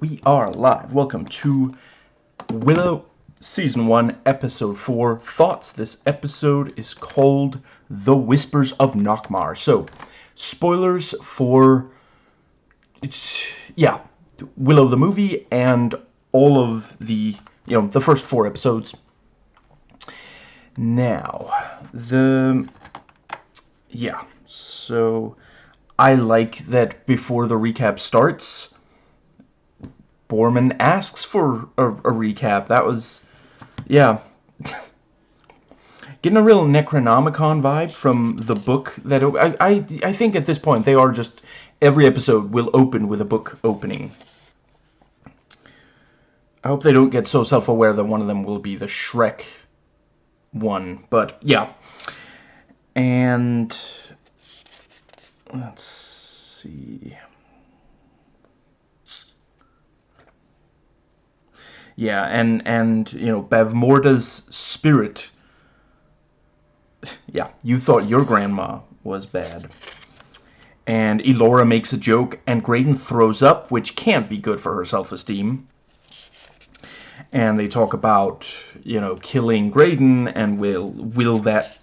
we are live. Welcome to Willow Season 1, Episode 4. Thoughts. This episode is called The Whispers of Nockmaar. So, spoilers for... It's, yeah, Willow the movie and all of the, you know, the first four episodes. Now, the... Yeah, so... I like that before the recap starts, Boorman asks for a, a recap. That was, yeah. Getting a real Necronomicon vibe from the book that I, I I think at this point they are just every episode will open with a book opening. I hope they don't get so self-aware that one of them will be the Shrek one, but yeah. And let's see. Yeah, and and you know Bavmorda's spirit. Yeah, you thought your grandma was bad. And Elora makes a joke, and Graydon throws up, which can't be good for her self-esteem. And they talk about, you know, killing Graydon, and will will that,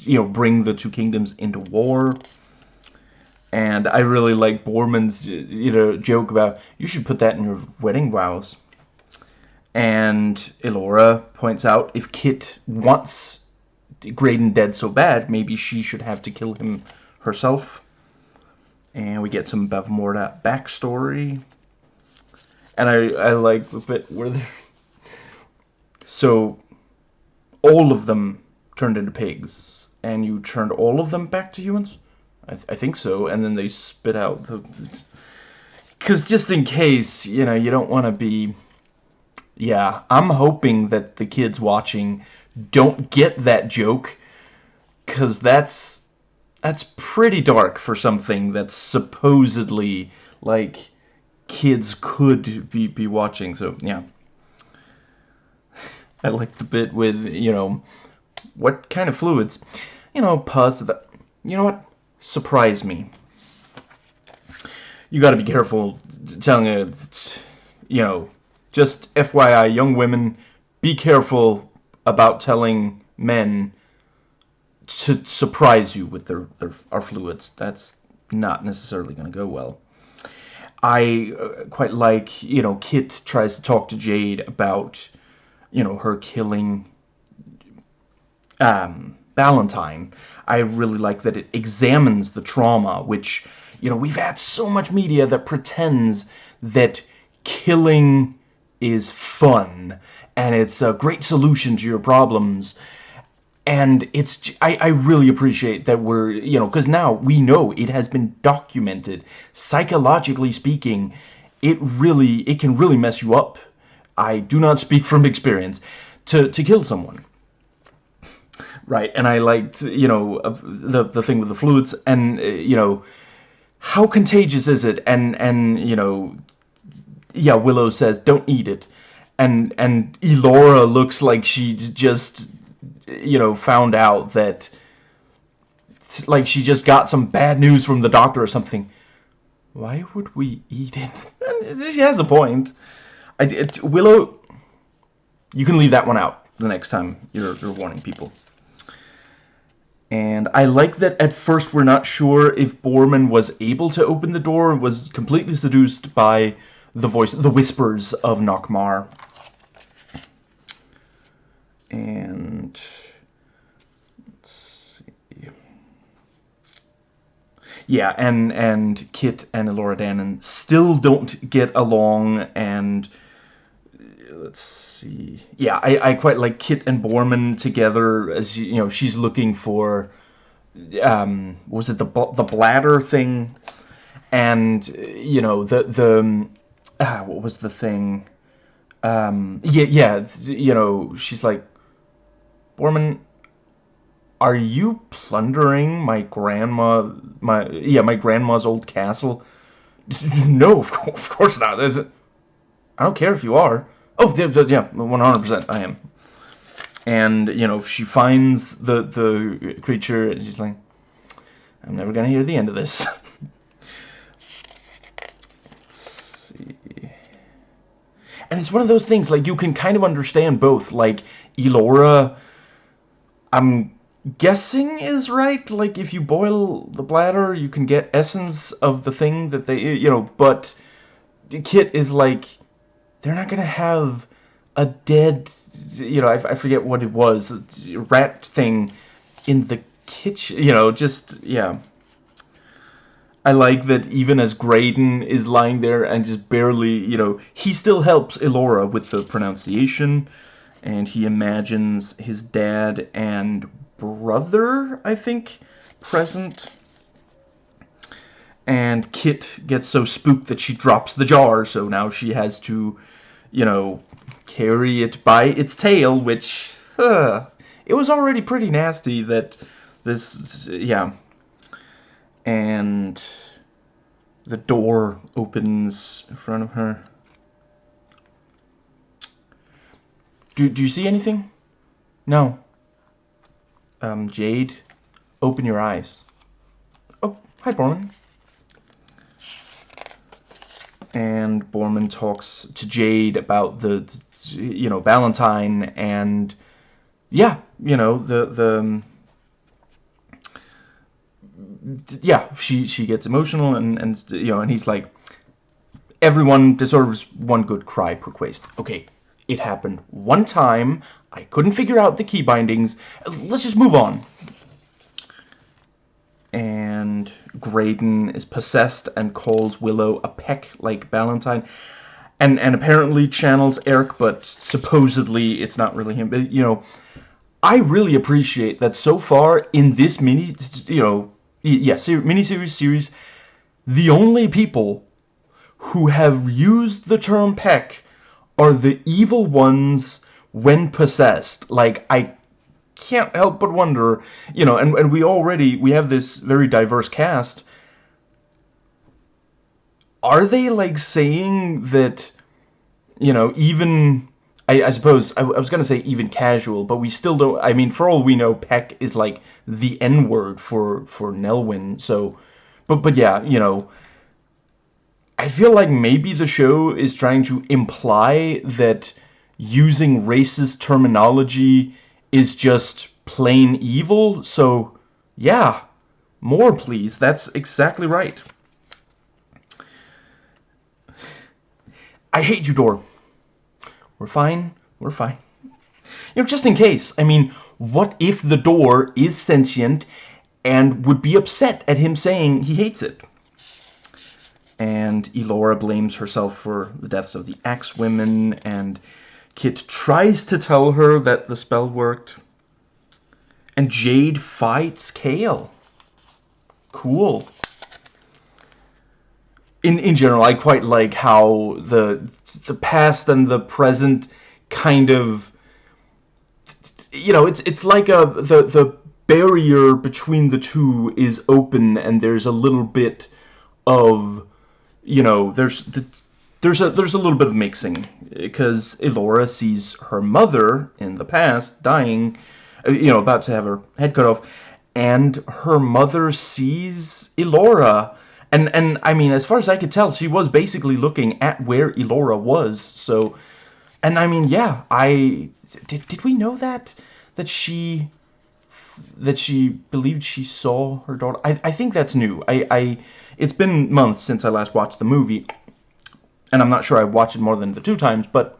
you know, bring the two kingdoms into war? And I really like Boorman's, you know, joke about, you should put that in your wedding vows. And Elora points out if Kit wants Graydon dead so bad, maybe she should have to kill him herself. And we get some Bavmorda backstory. And I, I like the bit where they're... So, all of them turned into pigs. And you turned all of them back to humans? I, th I think so. And then they spit out the... Because just in case, you know, you don't want to be yeah, I'm hoping that the kids watching don't get that joke, because that's, that's pretty dark for something that's supposedly, like, kids could be, be watching, so, yeah. I like the bit with, you know, what kind of fluids? You know, pus, that, you know what? Surprise me. You gotta be careful telling a, you know, just FYI, young women, be careful about telling men to surprise you with their, their our fluids. That's not necessarily going to go well. I uh, quite like, you know, Kit tries to talk to Jade about, you know, her killing um, Ballantine. I really like that it examines the trauma, which, you know, we've had so much media that pretends that killing is fun and it's a great solution to your problems. And it's I, I really appreciate that we're you know because now we know it has been documented psychologically speaking it really it can really mess you up. I do not speak from experience to to kill someone. Right and I liked you know the the thing with the fluids and uh, you know how contagious is it? And and you know yeah, Willow says, don't eat it. And, and Elora looks like she just, you know, found out that, like she just got some bad news from the doctor or something. Why would we eat it? she has a point. I, it, Willow, you can leave that one out the next time you're, you're warning people. And I like that at first we're not sure if Boorman was able to open the door, was completely seduced by the voice, the whispers of Nockmaar. And let's see. Yeah, and and Kit and Elora Danan still don't get along, and let's see. Yeah, I I quite like Kit and Boorman together as you know she's looking for um was it the the bladder thing and you know the the ah, what was the thing? Um, yeah, yeah, you know, she's like, Boorman, are you plundering my grandma, my, yeah, my grandma's old castle? no, of course not. Is it? I don't care if you are. Oh, yeah, 100% I am. And, you know, if she finds the, the creature, and she's like, I'm never gonna hear the end of this. and it's one of those things like you can kind of understand both. Like Elora, I'm guessing is right. Like if you boil the bladder, you can get essence of the thing that they, you know. But Kit is like, they're not gonna have a dead, you know, I, I forget what it was, rat thing in the kitchen. You know, just yeah. I like that even as Graydon is lying there and just barely, you know, he still helps Elora with the pronunciation, and he imagines his dad and brother, I think, present. And Kit gets so spooked that she drops the jar, so now she has to, you know, carry it by its tail, which, it was already pretty nasty that this, yeah. And the door opens in front of her. Do, do you see anything? No um, Jade, open your eyes. Oh, hi, Boorman. And Boorman talks to Jade about the, you know, Ballantine and, yeah, you know, the, the, um, yeah, she, she gets emotional and, and, you know, and he's like, everyone deserves one good cry per quest. Okay, it happened one time. I couldn't figure out the key bindings. Let's just move on. And Graydon is possessed and calls Willow a peck like Ballantine. And, and apparently channels Airk, but supposedly it's not really him. But, you know, I really appreciate that so far in this mini, you know, yeah, mini-series series, the only people who have used the term peck are the evil ones when possessed. Like, I can't help but wonder, you know, and, and we already, we have this very diverse cast. Are they, like, saying that, you know, even... I, I suppose, I, I was going to say even casual, but we still don't... I mean, for all we know, Peck is, like, the N-word for, for Nelwyn, so... But, but yeah, you know... I feel like maybe the show is trying to imply that using racist terminology is just plain evil. So, yeah, more please. That's exactly right. I hate you, Door. We're fine. We're fine. You know, just in case. I mean, what if the door is sentient and would be upset at him saying he hates it? And Elora blames herself for the deaths of the Axe women and Kit tries to tell her that the spell worked. And Jade fights Kael. Cool. In, in general, I quite like how the the past and the present kind of you know, it's it's like a the the barrier between the two is open and there's a little bit of you know, there's the there's a there's a little bit of mixing because Elora sees her mother in the past dying, uh, you know, about to have her head cut off, and her mother sees Elora. And, and I mean, as far as I could tell, she was basically looking at where Elora was. So, and I mean, yeah, I did. Did we know that that she that she believed she saw her daughter? I I think that's new. I I it's been months since I last watched the movie, and I'm not sure I watched it more than the two times, but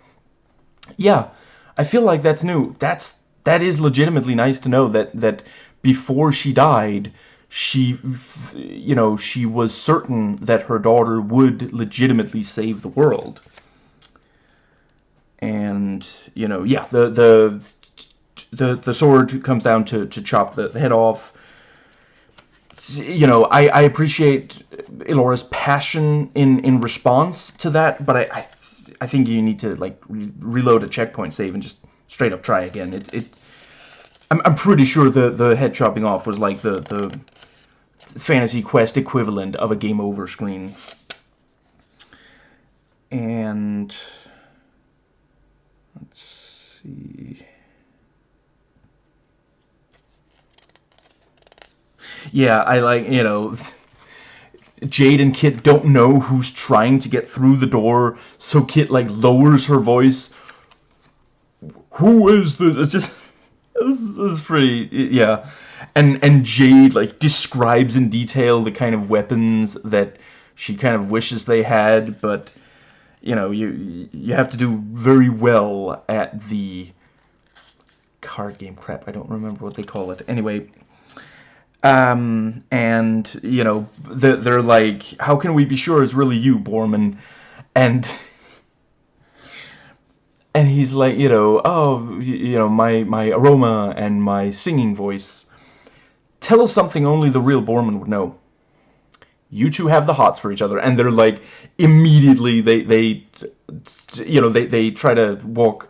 yeah, I feel like that's new. That's that is legitimately nice to know that that before she died, she you know, she was certain that her daughter would legitimately save the world. And, you know, yeah, the the the the sword comes down to to chop the, the head off you know, I, I appreciate Elora's passion in, in response to that, but I, I, I think you need to, like, re reload a checkpoint save and just straight up try again. It, it, I'm, I'm pretty sure the, the head chopping off was like the, the Fantasy Quest equivalent of a game over screen. And, let's see... yeah, I like, you know, Jade and Kit don't know who's trying to get through the door, so Kit like lowers her voice. Who is this? It's just this is pretty yeah, and and Jade like describes in detail the kind of weapons that she kind of wishes they had, but you know you you have to do very well at the card game crap. I don't remember what they call it. Anyway, um, and, you know, they're, they're like, how can we be sure it's really you, Boorman? And, and he's like, you know, oh, you know, my, my aroma and my singing voice. Tell us something only the real Boorman would know. You two have the hots for each other. And they're like, immediately, they, they, you know, they, they try to walk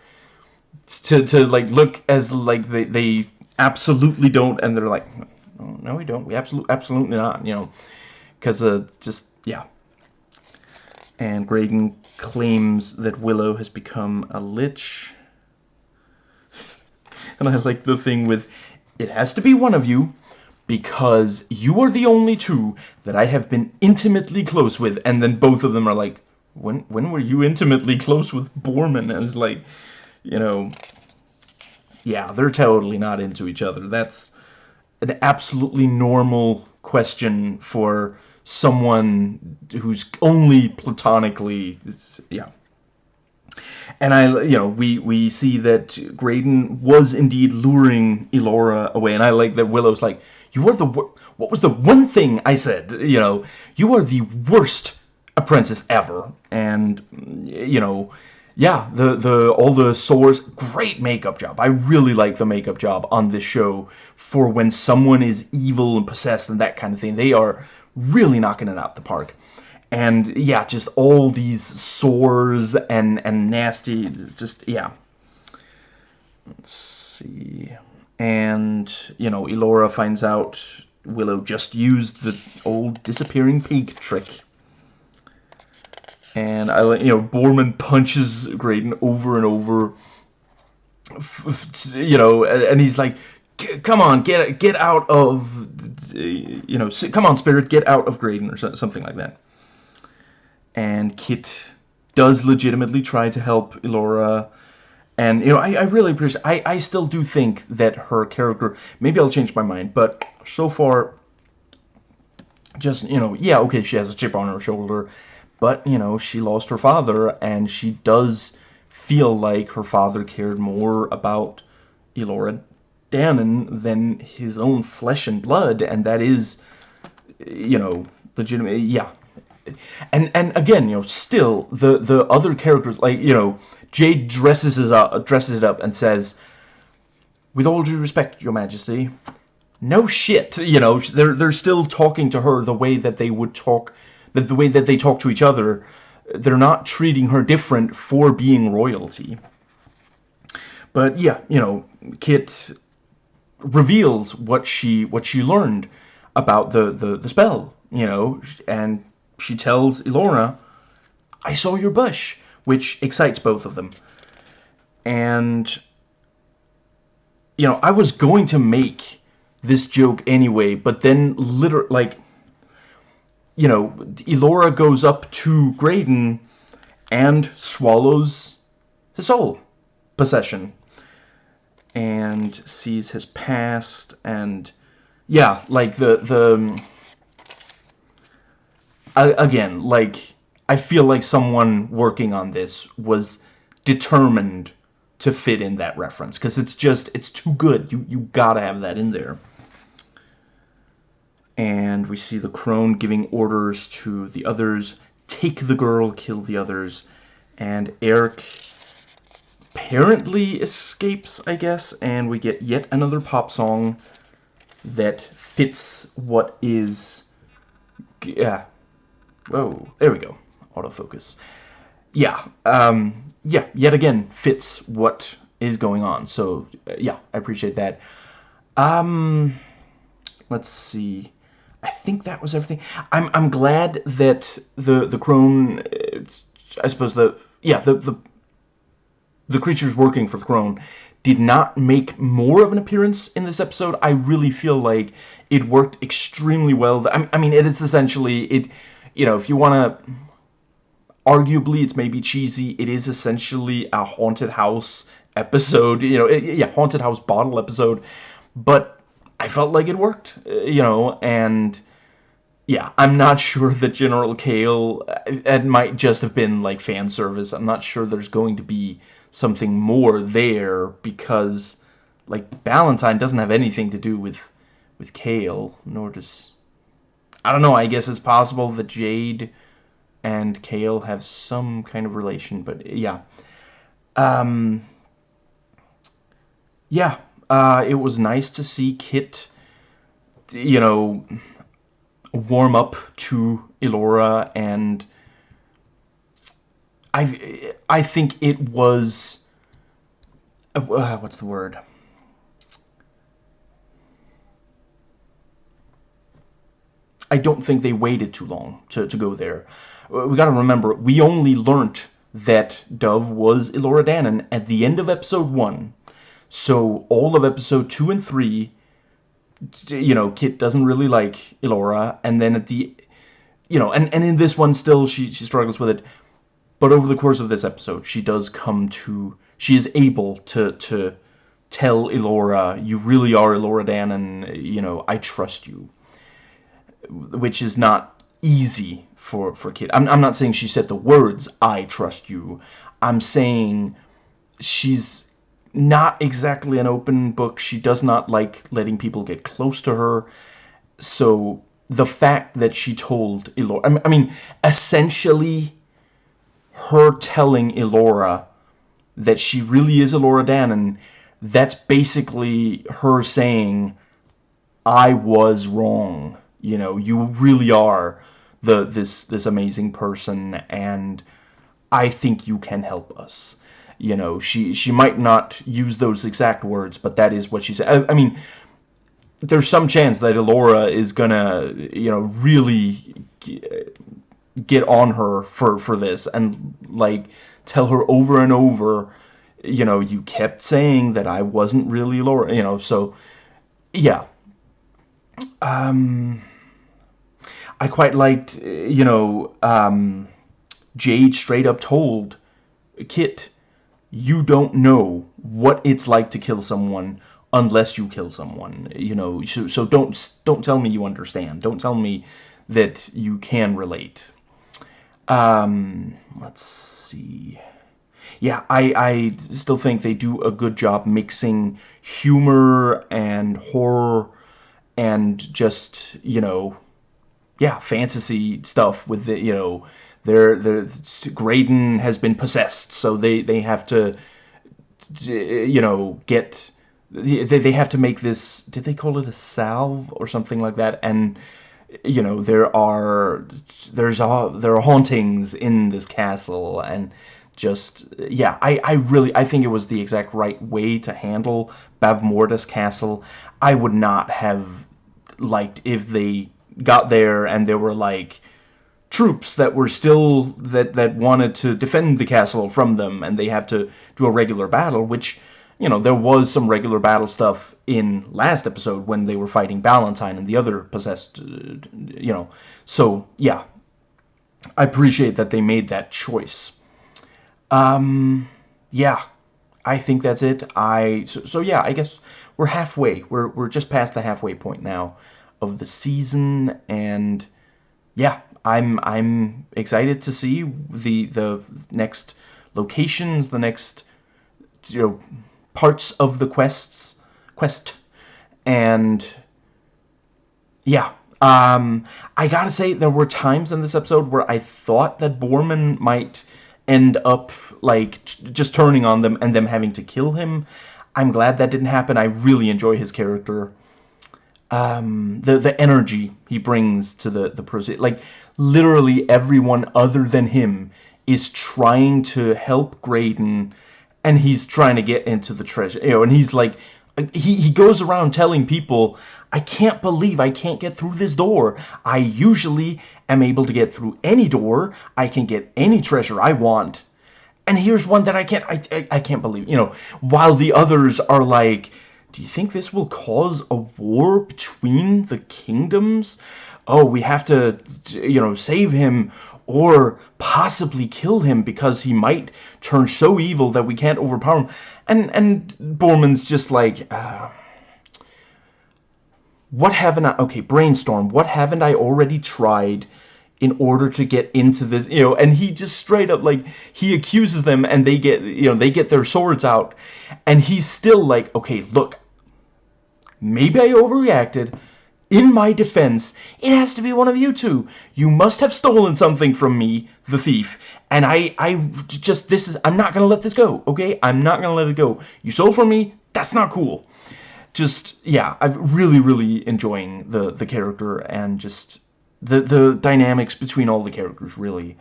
to, to like, look as, like, they, they absolutely don't. And they're like, no, we don't. We absolutely, absolutely not. You know, because uh, just yeah. And Graydon claims that Willow has become a lich. and I like the thing with, it has to be one of you, because you are the only two that I have been intimately close with. And then both of them are like, when when were you intimately close with Boorman? And it's like, you know, yeah, they're totally not into each other. That's an absolutely normal question for someone who's only platonically yeah and I, you know, we, we see that Graydon was indeed luring Elora away, and I like that Willow's like, you are the, what was the one thing I said, you know, you are the worst apprentice ever, and, you know, yeah, the, the, all the sores, great makeup job, I really like the makeup job on this show, for when someone is evil and possessed and that kind of thing. They are really knocking it out the park. And yeah, just all these sores and and nasty, just yeah. Let's see. And you know, Elora finds out Willow just used the old disappearing pig trick. And I you know, Borman punches Graydon over and over. You know, and he's like, come on, get get out of, you know, come on, Spirit, get out of Graydon or something like that. And Kit does legitimately try to help Elora. And, you know, I, I really appreciate, I, I still do think that her character, maybe I'll change my mind, but so far, just, you know, yeah, okay, she has a chip on her shoulder, but, you know, she lost her father, and she does feel like her father cared more about Elora Danan than his own flesh and blood, and that is, you know, legitimate. Yeah, and and again, you know, still the the other characters, like you know, Jade dresses it up, dresses it up, and says, "With all due respect, Your Majesty." No shit, you know, they're they're still talking to her the way that they would talk, the, the way that they talk to each other. They're not treating her different for being royalty. But yeah, you know, Kit reveals what she what she learned about the, the, the spell, you know, and she tells Elora, I saw your bush, which excites both of them. And, you know, I was going to make this joke anyway, but then literally, like, you know, Elora goes up to Graydon and swallows his soul possession and sees his past and yeah like the the again like I feel like someone working on this was determined to fit in that reference because it's just it's too good you you gotta have that in there and we see the crone giving orders to the others take the girl kill the others and Airk apparently escapes, I guess, and we get yet another pop song that fits what is... Yeah. Whoa, there we go. Autofocus. Yeah, um, yeah, yet again, fits what is going on. So, uh, yeah, I appreciate that. Um, let's see. I think that was everything. I'm I'm glad that the the crone, I suppose the yeah the the the creatures working for the crone did not make more of an appearance in this episode, I really feel like it worked extremely well. I mean, it is essentially it. You know, if you want to, arguably, it's maybe cheesy. It is essentially a haunted house episode. You know, it, yeah, haunted house bottle episode, but I felt like it worked. Uh, you know, and yeah, I'm not sure that General Kael. Uh, it might just have been like fan service. I'm not sure there's going to be something more there because like Ballantine doesn't have anything to do with with Kael, nor does I don't know, I guess it's possible that Jade and Kael have some kind of relation, but yeah. Um yeah, uh, it was nice to see Kit, you know, warm up to Elora and I I think it was uh, what's the word? I don't think they waited too long to, to go there. Uh, we gotta remember, we only learnt that Dove was Elora Danan at the end of episode 1. So all of episode 2 and 3, you know, Kit doesn't really like Elora, and then at the, you know, and, and in this one still she, she struggles with it. But over the course of this episode, she does come to... She is able to, to tell Elora, you really are Elora Danan, you know, I trust you. Which is not easy for, for Kit. I'm, I'm not saying she said the words, I trust you. I'm saying she's not exactly an open book. She does not like letting people get close to her. So the fact that she told Elora... I mean, essentially her telling Elora that she really is Elora Danan, that's basically her saying, I was wrong. You know, you really are the this this amazing person, and I think you can help us. You know, she she might not use those exact words, but that is what she said. I, I mean, there's some chance that Elora is gonna, you know, really get on her for for this and like tell her over and over you know you kept saying that I wasn't really Laura you know so yeah um I quite liked you know um Jade straight up told Kit you don't know what it's like to kill someone unless you kill someone you know so, so don't don't tell me you understand don't tell me that you can relate um, let's see. Yeah, I, I still think they do a good job mixing humor and horror and just, you know, yeah, fantasy stuff with the, you know, their their Graydon has been possessed, so they they have to, you know, get they they have to make this. Did they call it a salve or something like that? And you know there are there's a, there are hauntings in this castle and just yeah I, I really I think it was the exact right way to handle Bavmordas castle I would not have liked if they got there and there were like troops that were still that that wanted to defend the castle from them and they have to do a regular battle which you know, there was some regular battle stuff in last episode when they were fighting Ballantine and the other possessed, uh, you know. So, yeah. I appreciate that they made that choice. Um, yeah. I think that's it. I so, so yeah, I guess we're halfway. We're we're just past the halfway point now of the season and yeah, I'm I'm excited to see the the next locations, the next you know parts of the quests quest. And yeah um, I gotta say there were times in this episode where I thought that Boorman might end up like just turning on them and them having to kill him. I'm glad that didn't happen. I really enjoy his character um, the the energy he brings to the the process like literally everyone other than him is trying to help Graydon and he's trying to get into the treasure you know and he's like he, he goes around telling people I can't believe I can't get through this door. I usually am able to get through any door. I can get any treasure I want. And here's one that I can't I, I, I can't believe you know while the others are like do you think this will cause a war between the kingdoms? Oh we have to you know save him or possibly kill him because he might turn so evil that we can't overpower him. And and Boorman's just like uh, what haven't I okay brainstorm. What haven't I already tried in order to get into this, you know, and he just straight up, like, he accuses them and they get, you know, they get their swords out. And he's still like, okay, look, maybe I overreacted. In my defense, it has to be one of you two. You must have stolen something from me, the thief. And I, I just, this is, I'm not going to let this go, okay? I'm not going to let it go. You stole from me, that's not cool. Just, yeah, I'm really, really enjoying the, the character and just the the dynamics between all the characters really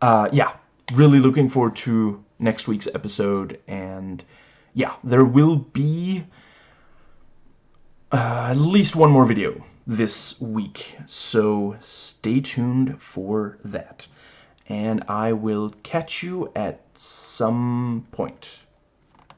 uh, yeah really looking forward to next week's episode and yeah there will be uh, at least one more video this week so stay tuned for that. And I will catch you at some point